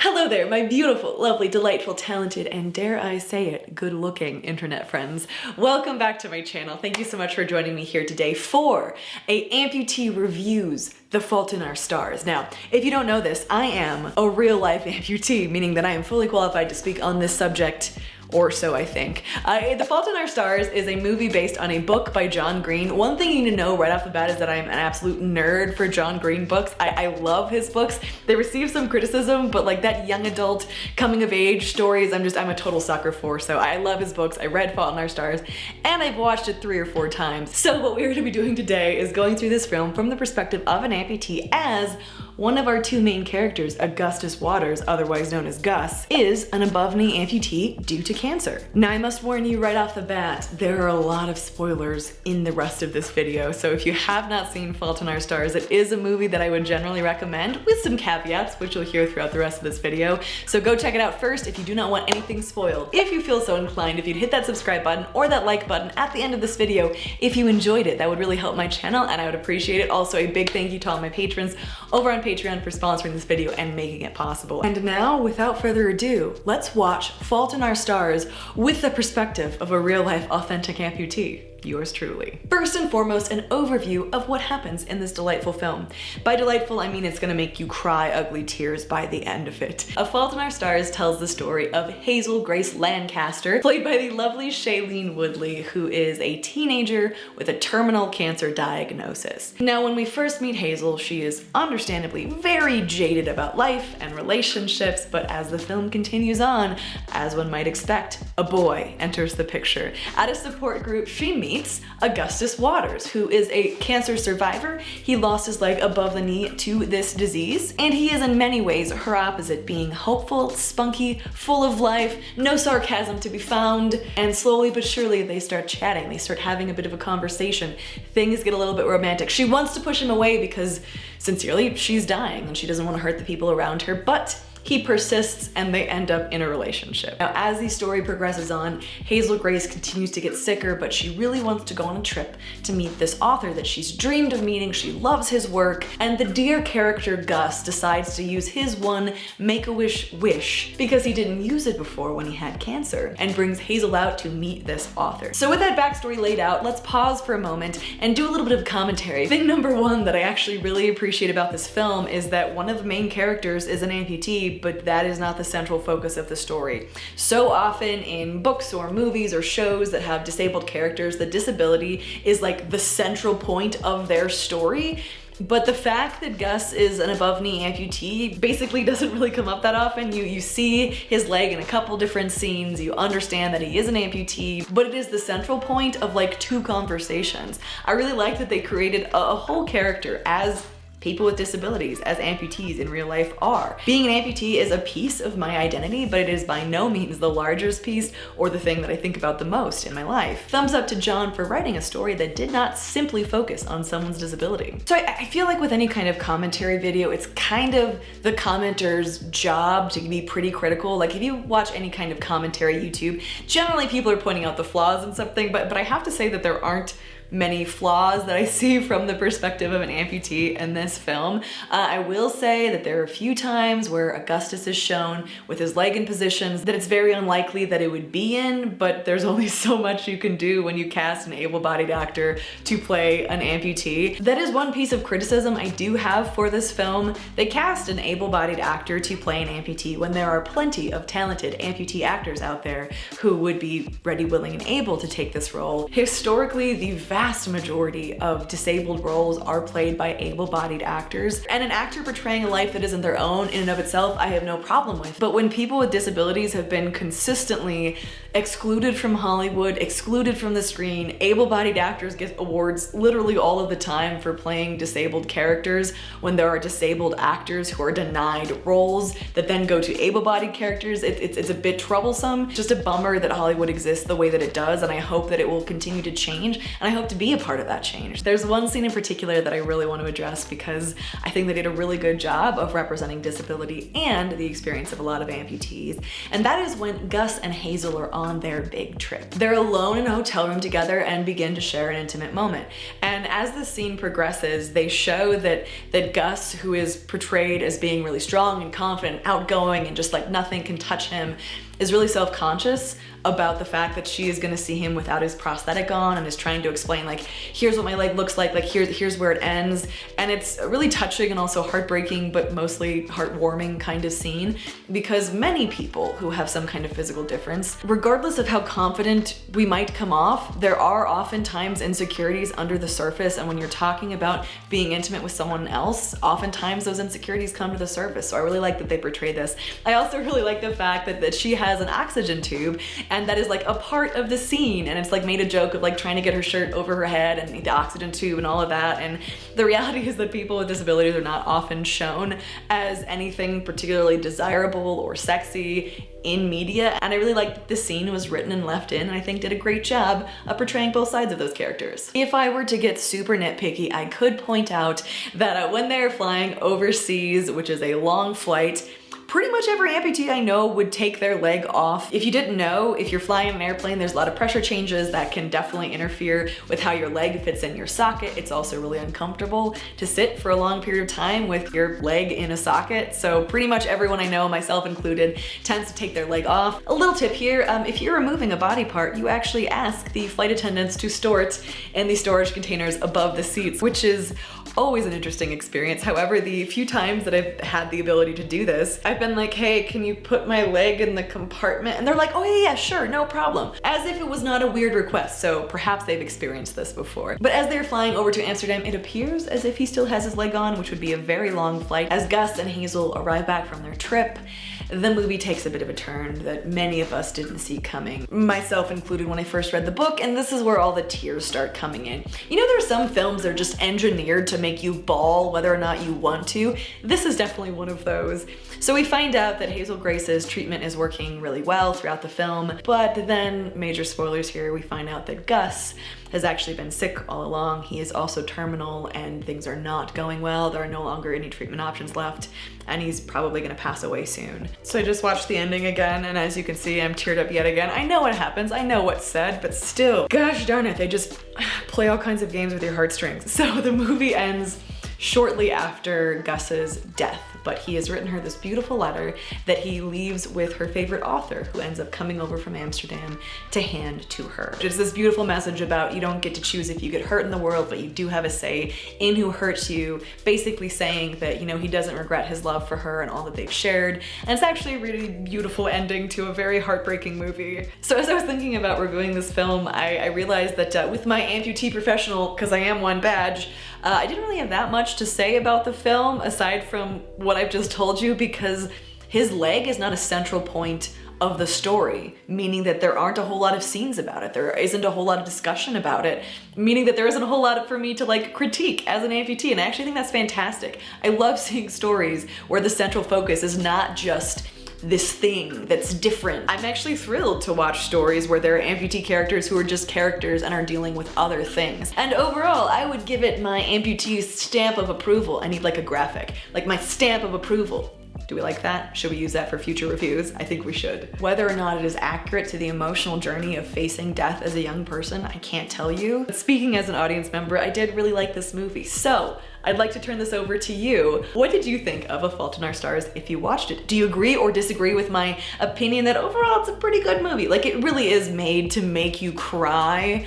Hello there, my beautiful, lovely, delightful, talented, and dare I say it, good-looking internet friends. Welcome back to my channel. Thank you so much for joining me here today for a amputee reviews The Fault in Our Stars. Now, if you don't know this, I am a real-life amputee, meaning that I am fully qualified to speak on this subject or so I think. Uh, the Fault in Our Stars is a movie based on a book by John Green. One thing you need to know right off the bat is that I'm an absolute nerd for John Green books. I, I love his books. They receive some criticism, but like that young adult coming of age stories, I'm just, I'm a total sucker for. So I love his books. I read Fault in Our Stars and I've watched it three or four times. So what we're gonna be doing today is going through this film from the perspective of an amputee as one of our two main characters, Augustus Waters, otherwise known as Gus, is an above knee amputee due to cancer. Now I must warn you right off the bat, there are a lot of spoilers in the rest of this video, so if you have not seen Fault in Our Stars, it is a movie that I would generally recommend with some caveats, which you'll hear throughout the rest of this video. So go check it out first if you do not want anything spoiled. If you feel so inclined, if you'd hit that subscribe button or that like button at the end of this video, if you enjoyed it, that would really help my channel and I would appreciate it. Also, a big thank you to all my patrons over on Patreon for sponsoring this video and making it possible. And now, without further ado, let's watch Fault in Our Stars with the perspective of a real life authentic amputee yours truly. First and foremost, an overview of what happens in this delightful film. By delightful, I mean it's gonna make you cry ugly tears by the end of it. A Fault in Our Stars tells the story of Hazel Grace Lancaster, played by the lovely Shailene Woodley, who is a teenager with a terminal cancer diagnosis. Now, when we first meet Hazel, she is understandably very jaded about life and relationships, but as the film continues on, as one might expect, a boy enters the picture. At a support group, she meets meets Augustus Waters, who is a cancer survivor. He lost his leg above the knee to this disease, and he is in many ways her opposite, being hopeful, spunky, full of life, no sarcasm to be found, and slowly but surely they start chatting. They start having a bit of a conversation. Things get a little bit romantic. She wants to push him away because sincerely, she's dying and she doesn't want to hurt the people around her, but he persists and they end up in a relationship. Now, as the story progresses on, Hazel Grace continues to get sicker, but she really wants to go on a trip to meet this author that she's dreamed of meeting. She loves his work, and the dear character Gus decides to use his one Make-A-Wish wish because he didn't use it before when he had cancer and brings Hazel out to meet this author. So with that backstory laid out, let's pause for a moment and do a little bit of commentary. Thing number one that I actually really appreciate about this film is that one of the main characters is an amputee but that is not the central focus of the story. So often in books or movies or shows that have disabled characters, the disability is like the central point of their story. But the fact that Gus is an above knee amputee basically doesn't really come up that often. You, you see his leg in a couple different scenes, you understand that he is an amputee, but it is the central point of like two conversations. I really like that they created a, a whole character as people with disabilities as amputees in real life are. Being an amputee is a piece of my identity, but it is by no means the largest piece or the thing that I think about the most in my life. Thumbs up to John for writing a story that did not simply focus on someone's disability. So I, I feel like with any kind of commentary video, it's kind of the commenter's job to be pretty critical. Like if you watch any kind of commentary YouTube, generally people are pointing out the flaws in something, but, but I have to say that there aren't many flaws that I see from the perspective of an amputee in this film. Uh, I will say that there are a few times where Augustus is shown with his leg in positions that it's very unlikely that it would be in, but there's only so much you can do when you cast an able-bodied actor to play an amputee. That is one piece of criticism I do have for this film. They cast an able-bodied actor to play an amputee when there are plenty of talented amputee actors out there who would be ready, willing, and able to take this role. Historically, the vast majority of disabled roles are played by able-bodied actors. And an actor portraying a life that isn't their own in and of itself, I have no problem with. But when people with disabilities have been consistently excluded from Hollywood, excluded from the screen, able-bodied actors get awards literally all of the time for playing disabled characters when there are disabled actors who are denied roles that then go to able-bodied characters. It, it's, it's a bit troublesome. Just a bummer that Hollywood exists the way that it does and I hope that it will continue to change and I hope to be a part of that change. There's one scene in particular that I really want to address because I think they did a really good job of representing disability and the experience of a lot of amputees. And that is when Gus and Hazel are on their big trip. They're alone in a hotel room together and begin to share an intimate moment. And as the scene progresses, they show that, that Gus, who is portrayed as being really strong and confident, outgoing, and just like nothing can touch him, is really self-conscious about the fact that she is gonna see him without his prosthetic on and is trying to explain like, here's what my leg looks like, like here's, here's where it ends. And it's really touching and also heartbreaking, but mostly heartwarming kind of scene because many people who have some kind of physical difference, regardless of how confident we might come off, there are oftentimes insecurities under the surface. And when you're talking about being intimate with someone else, oftentimes those insecurities come to the surface. So I really like that they portray this. I also really like the fact that, that she has an oxygen tube and that is like a part of the scene. And it's like made a joke of like trying to get her shirt over her head and the oxygen tube and all of that. And the reality is that people with disabilities are not often shown as anything particularly desirable or sexy in media. And I really liked the scene was written and left in and I think did a great job of portraying both sides of those characters. If I were to get super nitpicky I could point out that uh, when they're flying overseas which is a long flight pretty much every amputee I know would take their leg off. If you didn't know, if you're flying an airplane, there's a lot of pressure changes that can definitely interfere with how your leg fits in your socket. It's also really uncomfortable to sit for a long period of time with your leg in a socket. So pretty much everyone I know, myself included, tends to take their leg off. A little tip here, um, if you're removing a body part, you actually ask the flight attendants to store it in the storage containers above the seats, which is always an interesting experience. However, the few times that I've had the ability to do this, I've been like, hey, can you put my leg in the compartment? And they're like, oh yeah, yeah, sure, no problem. As if it was not a weird request, so perhaps they've experienced this before. But as they're flying over to Amsterdam, it appears as if he still has his leg on, which would be a very long flight. As Gus and Hazel arrive back from their trip, the movie takes a bit of a turn that many of us didn't see coming, myself included when I first read the book, and this is where all the tears start coming in. You know, there are some films that are just engineered to make you bawl whether or not you want to. This is definitely one of those. So we find out that Hazel Grace's treatment is working really well throughout the film, but then, major spoilers here, we find out that Gus has actually been sick all along. He is also terminal and things are not going well. There are no longer any treatment options left and he's probably gonna pass away soon. So I just watched the ending again and as you can see, I'm teared up yet again. I know what happens, I know what's said, but still, gosh darn it, they just play all kinds of games with your heartstrings. So the movie ends shortly after Gus's death but he has written her this beautiful letter that he leaves with her favorite author who ends up coming over from Amsterdam to hand to her. It's this beautiful message about you don't get to choose if you get hurt in the world, but you do have a say in who hurts you, basically saying that, you know, he doesn't regret his love for her and all that they've shared. And it's actually a really beautiful ending to a very heartbreaking movie. So as I was thinking about reviewing this film, I, I realized that uh, with my amputee professional, because I am one badge, uh, I didn't really have that much to say about the film aside from what I've just told you because his leg is not a central point of the story, meaning that there aren't a whole lot of scenes about it. There isn't a whole lot of discussion about it, meaning that there isn't a whole lot for me to like critique as an amputee. And I actually think that's fantastic. I love seeing stories where the central focus is not just this thing that's different. I'm actually thrilled to watch stories where there are amputee characters who are just characters and are dealing with other things. And overall, I would give it my amputee stamp of approval. I need like a graphic, like my stamp of approval. Do we like that? Should we use that for future reviews? I think we should. Whether or not it is accurate to the emotional journey of facing death as a young person, I can't tell you. But speaking as an audience member, I did really like this movie. So I'd like to turn this over to you. What did you think of A Fault in Our Stars if you watched it? Do you agree or disagree with my opinion that overall it's a pretty good movie? Like it really is made to make you cry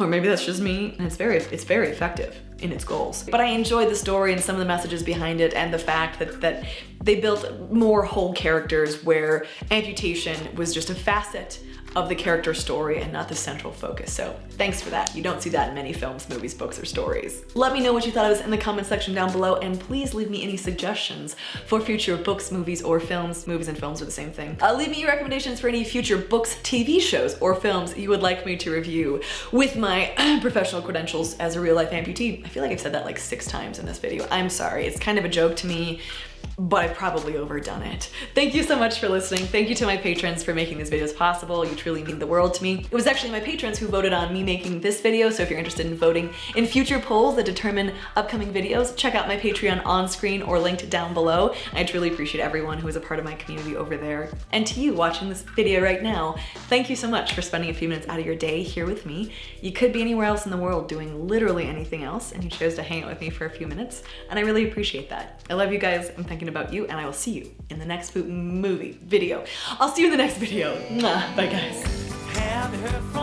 or maybe that's just me and it's very it's very effective in its goals. But I enjoyed the story and some of the messages behind it and the fact that, that they built more whole characters where amputation was just a facet of the character story and not the central focus. So thanks for that. You don't see that in many films, movies, books, or stories. Let me know what you thought of this in the comment section down below and please leave me any suggestions for future books, movies, or films. Movies and films are the same thing. Uh, leave me your recommendations for any future books, TV shows, or films you would like me to review with my professional credentials as a real life amputee. I feel like I've said that like six times in this video. I'm sorry. It's kind of a joke to me but I've probably overdone it. Thank you so much for listening. Thank you to my patrons for making these videos possible. You truly mean the world to me. It was actually my patrons who voted on me making this video, so if you're interested in voting in future polls that determine upcoming videos, check out my Patreon on screen or linked down below. I truly appreciate everyone who is a part of my community over there. And to you watching this video right now, thank you so much for spending a few minutes out of your day here with me. You could be anywhere else in the world doing literally anything else, and you chose to hang out with me for a few minutes, and I really appreciate that. I love you guys. I'm thinking about you, and I will see you in the next movie video. I'll see you in the next video. Bye, guys her